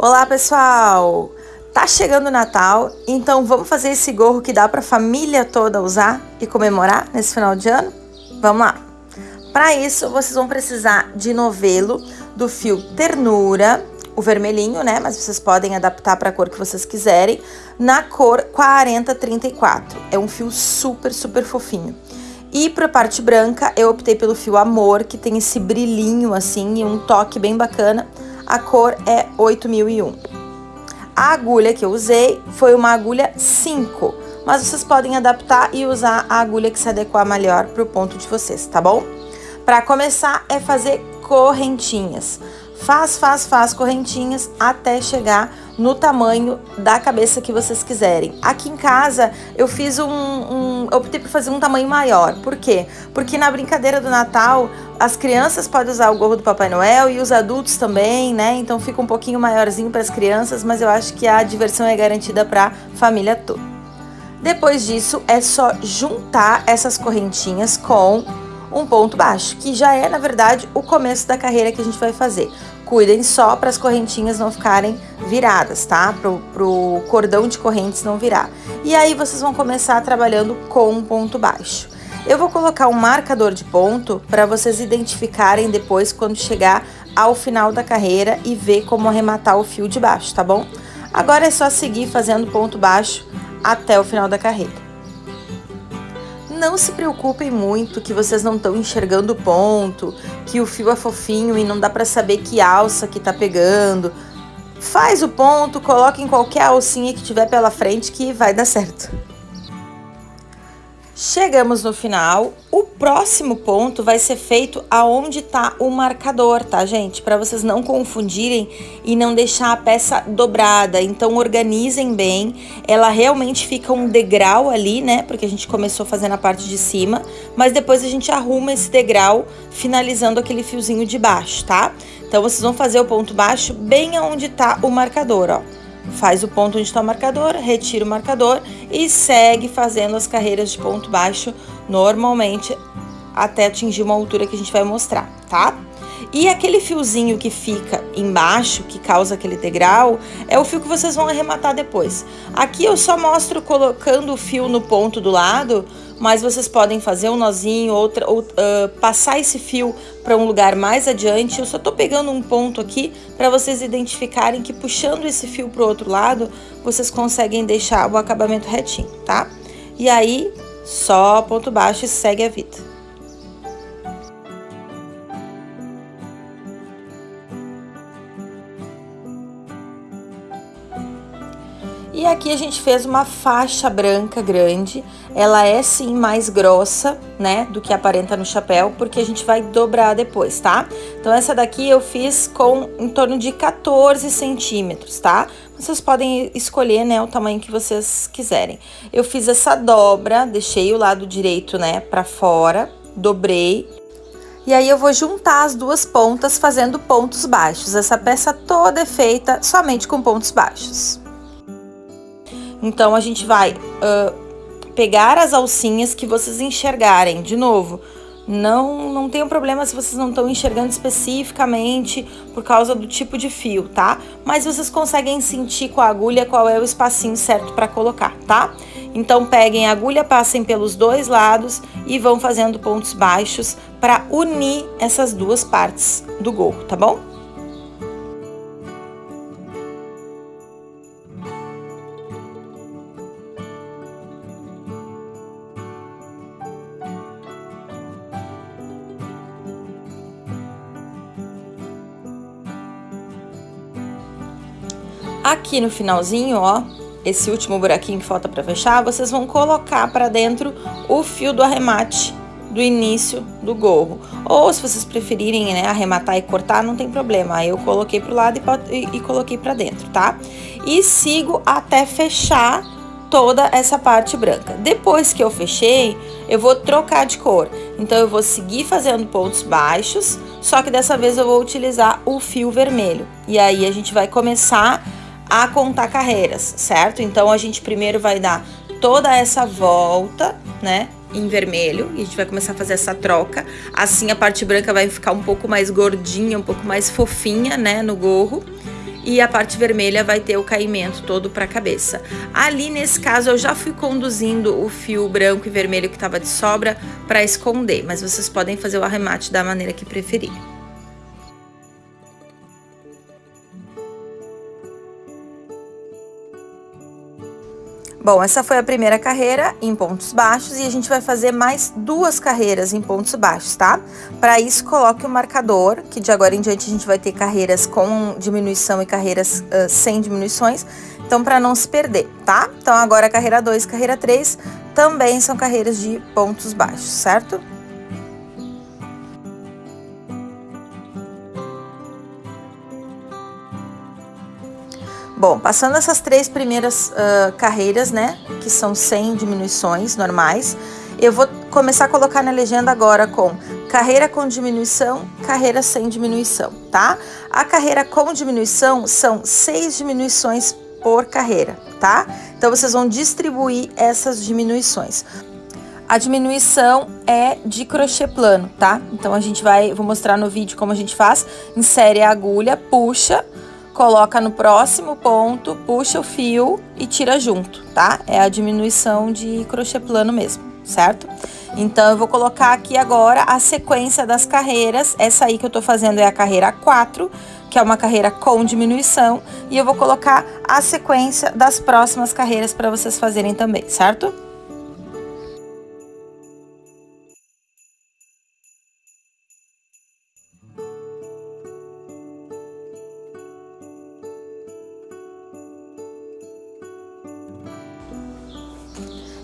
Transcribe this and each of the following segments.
Olá, pessoal! Tá chegando o Natal, então vamos fazer esse gorro que dá para a família toda usar e comemorar nesse final de ano? Vamos lá! Para isso, vocês vão precisar de novelo do fio ternura, o vermelhinho, né? Mas vocês podem adaptar para a cor que vocês quiserem, na cor 4034. É um fio super, super fofinho. E para a parte branca, eu optei pelo fio Amor, que tem esse brilhinho assim e um toque bem bacana a cor é 8001. A agulha que eu usei foi uma agulha 5, mas vocês podem adaptar e usar a agulha que se adequar melhor para o ponto de vocês, tá bom? Para começar é fazer correntinhas. Faz, faz, faz correntinhas até chegar no tamanho da cabeça que vocês quiserem. Aqui em casa eu fiz um, um eu optei por fazer um tamanho maior. Por quê? Porque na brincadeira do Natal as crianças podem usar o gorro do Papai Noel e os adultos também, né? Então fica um pouquinho maiorzinho para as crianças, mas eu acho que a diversão é garantida para a família toda. Depois disso é só juntar essas correntinhas com um ponto baixo, que já é, na verdade, o começo da carreira que a gente vai fazer. Cuidem só para as correntinhas não ficarem viradas, tá? Pro, pro cordão de correntes não virar. E aí vocês vão começar trabalhando com um ponto baixo. Eu vou colocar um marcador de ponto para vocês identificarem depois quando chegar ao final da carreira e ver como arrematar o fio de baixo, tá bom? Agora é só seguir fazendo ponto baixo até o final da carreira não se preocupem muito que vocês não estão enxergando o ponto, que o fio é fofinho e não dá para saber que alça que tá pegando. Faz o ponto, coloque em qualquer alcinha que tiver pela frente que vai dar certo. Chegamos no final. O próximo ponto vai ser feito aonde tá o marcador, tá, gente? Para vocês não confundirem e não deixar a peça dobrada. Então, organizem bem. Ela realmente fica um degrau ali, né? Porque a gente começou fazendo a parte de cima. Mas depois a gente arruma esse degrau, finalizando aquele fiozinho de baixo, tá? Então, vocês vão fazer o ponto baixo bem aonde tá o marcador, ó faz o ponto onde está o marcador, retira o marcador e segue fazendo as carreiras de ponto baixo normalmente até atingir uma altura que a gente vai mostrar, tá? E aquele fiozinho que fica embaixo, que causa aquele degrau, é o fio que vocês vão arrematar depois. Aqui eu só mostro colocando o fio no ponto do lado, mas vocês podem fazer um nozinho, outra, ou, uh, passar esse fio para um lugar mais adiante. Eu só tô pegando um ponto aqui para vocês identificarem que puxando esse fio para o outro lado, vocês conseguem deixar o acabamento retinho, tá? E aí, só ponto baixo e segue a vida. Aqui a gente fez uma faixa branca grande, ela é sim mais grossa, né, do que aparenta no chapéu, porque a gente vai dobrar depois, tá? Então essa daqui eu fiz com em torno de 14 centímetros, tá? Vocês podem escolher, né, o tamanho que vocês quiserem. Eu fiz essa dobra, deixei o lado direito, né, pra fora, dobrei e aí eu vou juntar as duas pontas fazendo pontos baixos. Essa peça toda é feita somente com pontos baixos. Então, a gente vai uh, pegar as alcinhas que vocês enxergarem. De novo, não, não tem um problema se vocês não estão enxergando especificamente por causa do tipo de fio, tá? Mas vocês conseguem sentir com a agulha qual é o espacinho certo para colocar, tá? Então, peguem a agulha, passem pelos dois lados e vão fazendo pontos baixos para unir essas duas partes do gorro, tá bom? Aqui no finalzinho, ó, esse último buraquinho que falta para fechar, vocês vão colocar para dentro o fio do arremate do início do gorro. Ou se vocês preferirem, né, arrematar e cortar, não tem problema. Eu coloquei pro lado e, e coloquei para dentro, tá? E sigo até fechar toda essa parte branca. Depois que eu fechei, eu vou trocar de cor. Então, eu vou seguir fazendo pontos baixos, só que dessa vez eu vou utilizar o fio vermelho. E aí, a gente vai começar a contar carreiras, certo? Então a gente primeiro vai dar toda essa volta, né? Em vermelho, e a gente vai começar a fazer essa troca. Assim a parte branca vai ficar um pouco mais gordinha, um pouco mais fofinha, né? No gorro. e a parte vermelha vai ter o caimento todo para a cabeça. Ali nesse caso eu já fui conduzindo o fio branco e vermelho que estava de sobra para esconder, mas vocês podem fazer o arremate da maneira que preferir. Bom, essa foi a primeira carreira em pontos baixos e a gente vai fazer mais duas carreiras em pontos baixos, tá? Para isso, coloque o marcador, que de agora em diante a gente vai ter carreiras com diminuição e carreiras uh, sem diminuições, então para não se perder, tá? Então agora carreira 2 e carreira 3 também são carreiras de pontos baixos, certo? Bom, passando essas três primeiras uh, carreiras, né, que são sem diminuições normais, eu vou começar a colocar na legenda agora com carreira com diminuição, carreira sem diminuição, tá? A carreira com diminuição são seis diminuições por carreira, tá? Então, vocês vão distribuir essas diminuições. A diminuição é de crochê plano, tá? Então, a gente vai, vou mostrar no vídeo como a gente faz. Insere a agulha, puxa, coloca no próximo ponto, puxa o fio e tira junto, tá? É a diminuição de crochê plano mesmo, certo? Então, eu vou colocar aqui agora a sequência das carreiras. Essa aí que eu tô fazendo é a carreira 4, que é uma carreira com diminuição. E eu vou colocar a sequência das próximas carreiras para vocês fazerem também, certo?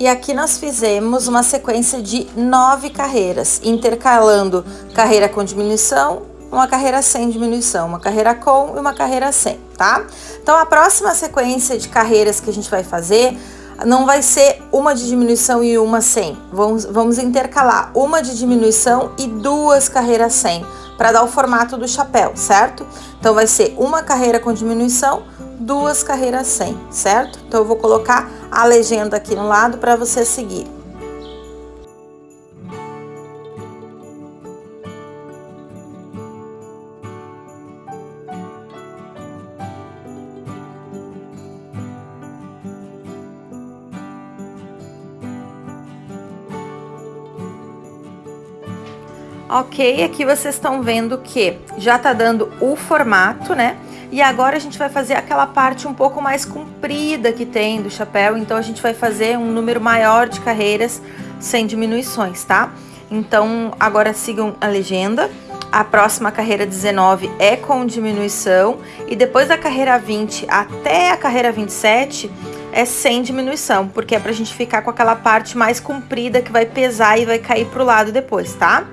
E aqui nós fizemos uma sequência de nove carreiras, intercalando carreira com diminuição, uma carreira sem diminuição, uma carreira com e uma carreira sem, tá? Então, a próxima sequência de carreiras que a gente vai fazer não vai ser uma de diminuição e uma sem. Vamos, vamos intercalar uma de diminuição e duas carreiras sem, para dar o formato do chapéu, certo? Então, vai ser uma carreira com diminuição, duas carreiras sem, certo? Então, eu vou colocar a legenda aqui no lado para você seguir. Ok, aqui vocês estão vendo que já tá dando o formato, né? E agora a gente vai fazer aquela parte um pouco mais comprida que tem do chapéu, então a gente vai fazer um número maior de carreiras sem diminuições, tá? Então agora sigam a legenda. A próxima carreira 19 é com diminuição e depois da carreira 20 até a carreira 27 é sem diminuição, porque é pra gente ficar com aquela parte mais comprida que vai pesar e vai cair pro lado depois, tá?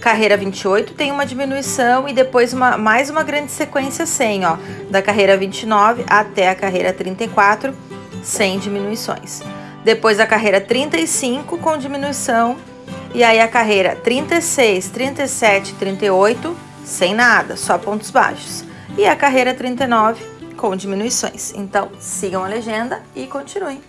Carreira 28 tem uma diminuição e depois uma, mais uma grande sequência sem, ó, da carreira 29 até a carreira 34, sem diminuições. Depois a carreira 35 com diminuição e aí a carreira 36, 37, 38 sem nada, só pontos baixos. E a carreira 39 com diminuições. Então, sigam a legenda e continuem.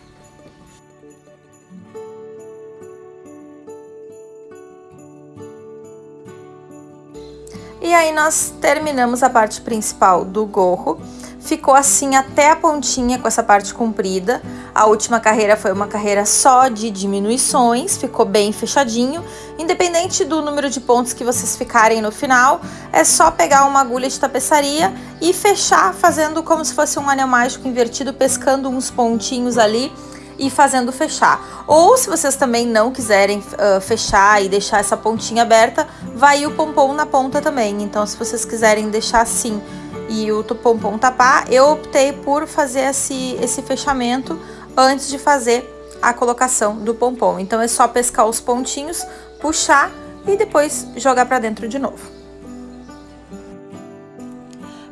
E aí nós terminamos a parte principal do gorro. Ficou assim até a pontinha com essa parte comprida. A última carreira foi uma carreira só de diminuições, ficou bem fechadinho. Independente do número de pontos que vocês ficarem no final, é só pegar uma agulha de tapeçaria e fechar fazendo como se fosse um anel mágico invertido, pescando uns pontinhos ali e fazendo fechar. Ou se vocês também não quiserem uh, fechar e deixar essa pontinha aberta, vai o pompom na ponta também. Então, se vocês quiserem deixar assim e o pompom tapar, eu optei por fazer esse, esse fechamento antes de fazer a colocação do pompom. Então, é só pescar os pontinhos, puxar e depois jogar para dentro de novo.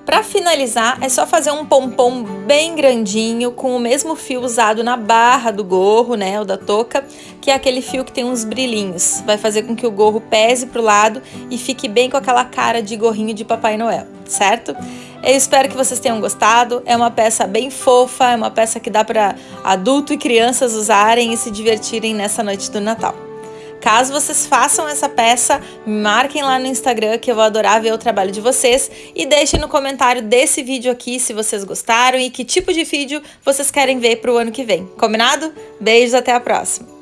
Para finalizar, é só fazer um pompom bem grandinho com o mesmo fio usado na barra do gorro, né, o da touca, que é aquele fio que tem uns brilhinhos. Vai fazer com que o gorro pese pro lado e fique bem com aquela cara de gorrinho de Papai Noel, certo? Eu espero que vocês tenham gostado. É uma peça bem fofa, é uma peça que dá para adulto e crianças usarem e se divertirem nessa noite do Natal. Caso vocês façam essa peça, marquem lá no Instagram que eu vou adorar ver o trabalho de vocês e deixem no comentário desse vídeo aqui se vocês gostaram e que tipo de vídeo vocês querem ver para o ano que vem. Combinado? Beijos, até a próxima!